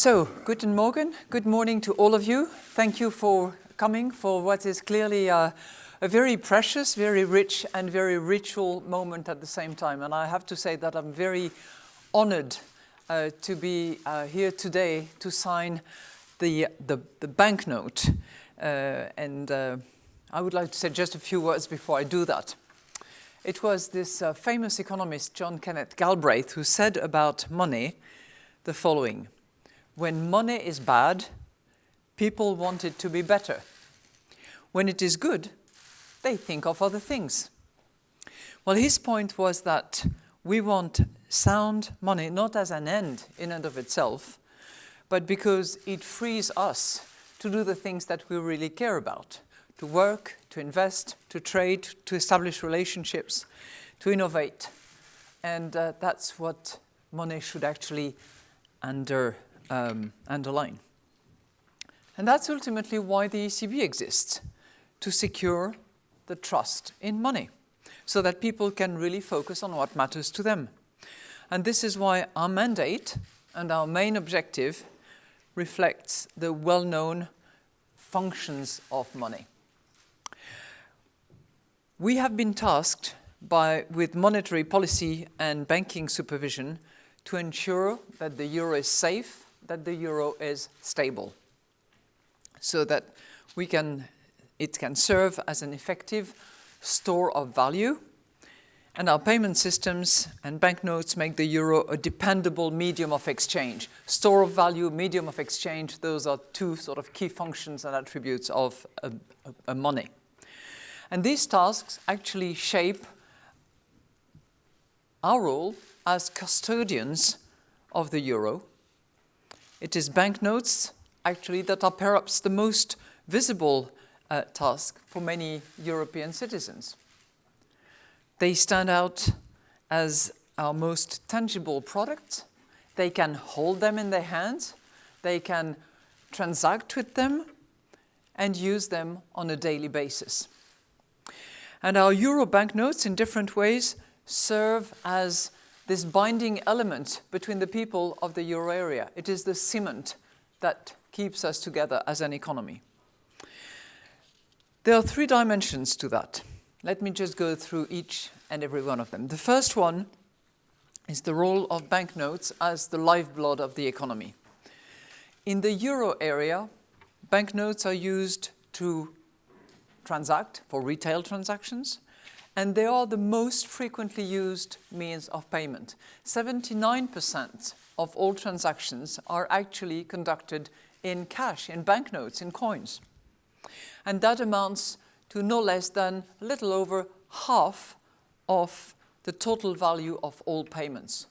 So, guten Morgen, good morning to all of you. Thank you for coming for what is clearly a, a, very precious, very rich and very ritual moment at the same time. And I have to say that I'm very honored uh, to be uh, here today to sign the, the, the banknote. Uh, and uh, I would like to say just a few words before I do that. It was this uh, famous economist, John Kenneth Galbraith, who said about money the following. When money is bad, people want it to be better. When it is good, they think of other things. Well, his point was that we want sound money not as an end in and of itself, but because it frees us to do the things that we really care about, to work, to invest, to trade, to establish relationships, to innovate. And uh, that's what money should actually under, um, underline. And that's ultimately why the ECB exists, to secure the trust in money, so that people can really focus on what matters to them. And this is why our mandate and our main objective reflects the well-known functions of money. We have been tasked by, with monetary policy and banking supervision to ensure that the euro is safe, that the euro is stable, so that we can, it can serve as an effective store of value and our payment systems and banknotes make the euro a dependable medium of exchange. Store of value, medium of exchange, those are two sort of key functions and attributes of a, a, money. And these tasks actually shape our role as custodians of the euro. It is banknotes, actually, that are perhaps the most visible uh, task for many European citizens. They stand out as our most tangible product. They can hold them in their hands. They can transact with them and use them on a daily basis. And our euro banknotes in different ways serve as this binding element between the people of the euro area. It is the cement that keeps us together as an economy. There are three dimensions to that. Let me just go through each and every one of them. The first one is the role of banknotes as the lifeblood of the economy. In the euro area, banknotes are used to transact for retail transactions, and they are the most frequently used means of payment. 79% of all transactions are actually conducted in cash, in banknotes, in coins. And that amounts to no less than a little over half of the total value of all payments.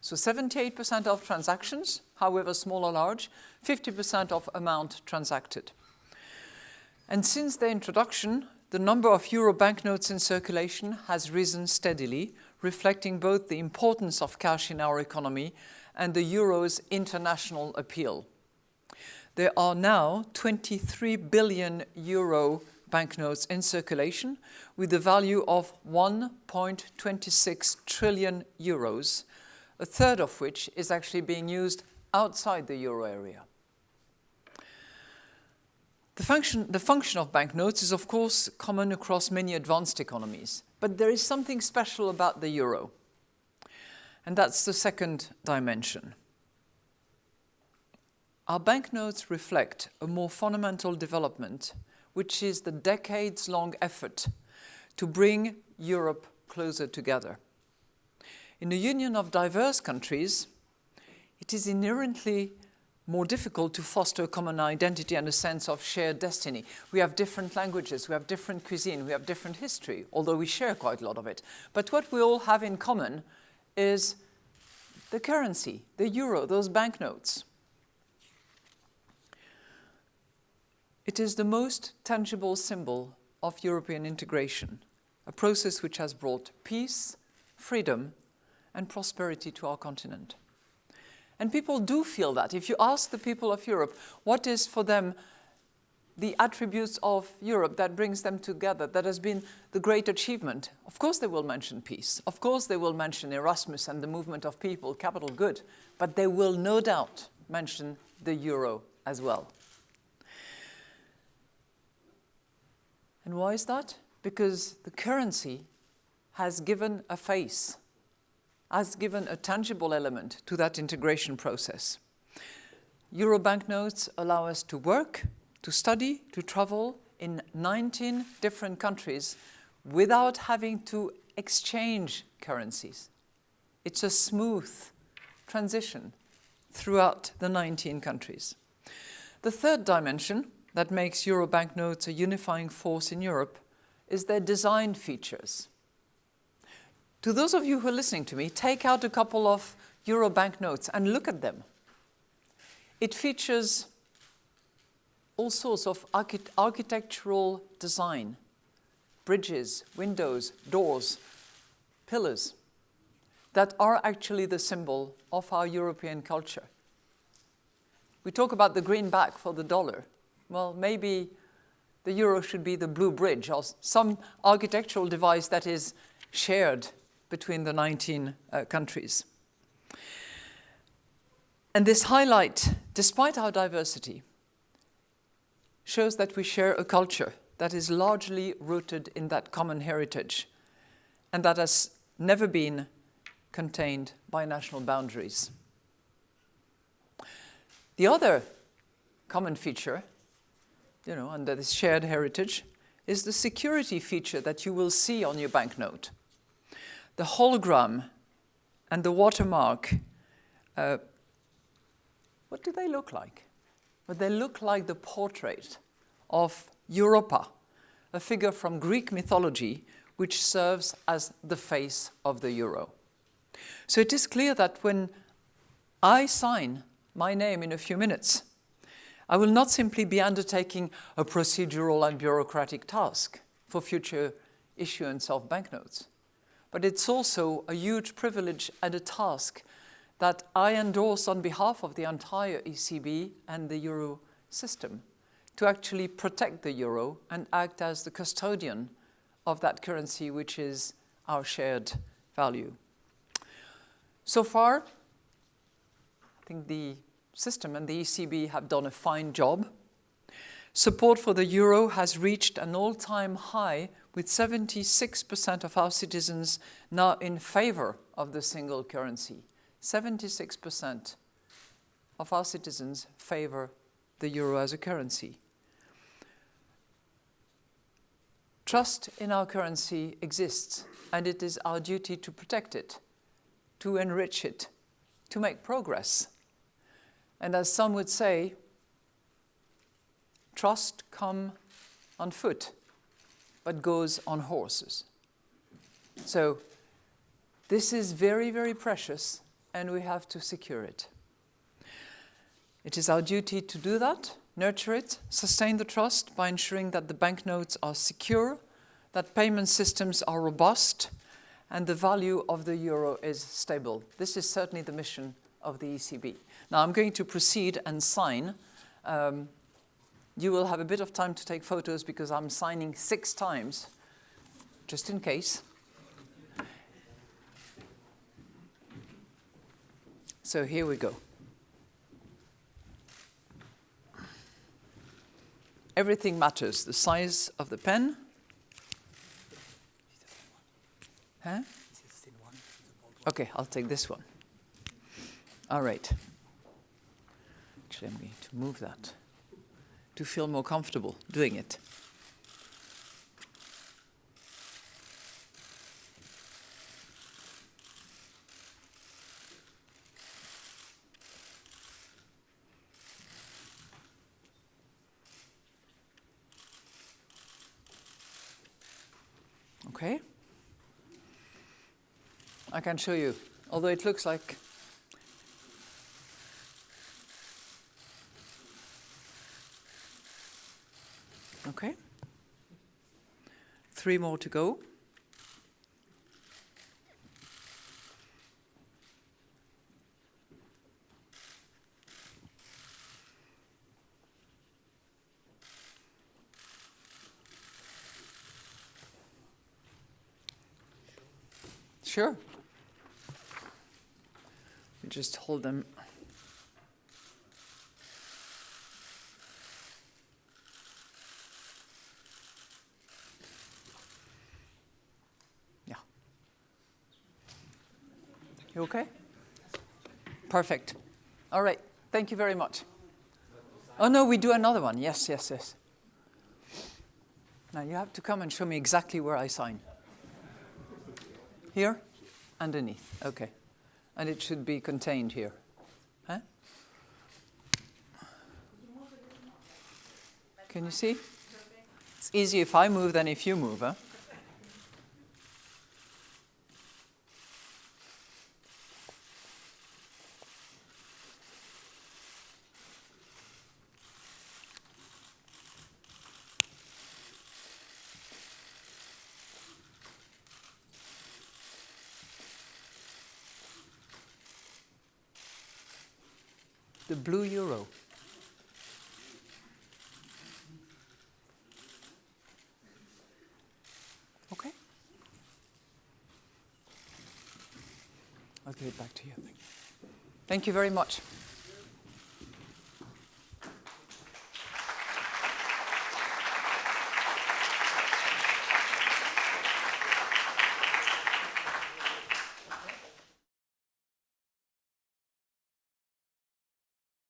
So 78% of transactions, however small or large, 50% of amount transacted. And since their introduction, the number of euro banknotes in circulation has risen steadily, reflecting both the importance of cash in our economy and the euro's international appeal. There are now 23 billion euro banknotes in circulation with a value of 1.26 trillion euros, a third of which is actually being used outside the euro area. The function, the function of banknotes is of course common across many advanced economies, but there is something special about the euro. And that's the second dimension. Our banknotes reflect a more fundamental development, which is the decades-long effort to bring Europe closer together. In a union of diverse countries, it is inherently more difficult to foster a common identity and a sense of shared destiny. We have different languages, we have different cuisine, we have different history, although we share quite a lot of it. But what we all have in common is the currency, the euro, those banknotes. It is the most tangible symbol of European integration, a process which has brought peace, freedom, and prosperity to our continent. And people do feel that. If you ask the people of Europe what is for them the attributes of Europe that brings them together, that has been the great achievement, of course they will mention peace. Of course they will mention Erasmus and the movement of people, capital good. But they will no doubt mention the euro as well. And why is that? Because the currency has given a face, has given a tangible element to that integration process. Euro banknotes allow us to work, to study, to travel in 19 different countries without having to exchange currencies. It's a smooth transition throughout the 19 countries. The third dimension that makes euro banknotes a unifying force in Europe is their design features. To those of you who are listening to me, take out a couple of euro banknotes and look at them. It features all sorts of archi architectural design, bridges, windows, doors, pillars that are actually the symbol of our European culture. We talk about the green back for the dollar. Well, maybe the euro should be the blue bridge or some architectural device that is shared between the 19 uh, countries. And this highlight, despite our diversity, shows that we share a culture that is largely rooted in that common heritage and that has never been contained by national boundaries. The other common feature, you know, under this shared heritage, is the security feature that you will see on your banknote. The hologram and the watermark, uh, what do they look like? Well, they look like the portrait of Europa, a figure from Greek mythology which serves as the face of the euro. So it is clear that when I sign my name in a few minutes, I will not simply be undertaking a procedural and bureaucratic task for future issuance of banknotes, but it's also a huge privilege and a task that I endorse on behalf of the entire ECB and the euro system to actually protect the euro and act as the custodian of that currency which is our shared value. So far, I think the system and the ECB have done a fine job. Support for the euro has reached an all-time high with 76% of our citizens now in favor of the single currency. 76% of our citizens favor the euro as a currency. Trust in our currency exists and it is our duty to protect it to enrich it, to make progress. And as some would say, trust come on foot, but goes on horses. So this is very, very precious, and we have to secure it. It is our duty to do that, nurture it, sustain the trust by ensuring that the banknotes are secure, that payment systems are robust, and the value of the euro is stable. This is certainly the mission of the ECB. Now I'm going to proceed and sign. Um, you will have a bit of time to take photos because I'm signing six times, just in case. So here we go. Everything matters, the size of the pen, Huh? Okay, I'll take this one. All right. Actually, I'm going to move that to feel more comfortable doing it. Okay. I can show you, although it looks like Okay. Three more to go. Sure just hold them You okay? Perfect. All right. Thank you very much. Oh, no, we do another one. Yes, yes, yes. Now you have to come and show me exactly where I sign. Here? Underneath. Okay. And it should be contained here. Huh? Can you see? It's easy if I move than if you move, huh? The blue euro. Okay. I'll give it back to you. Thank you very much.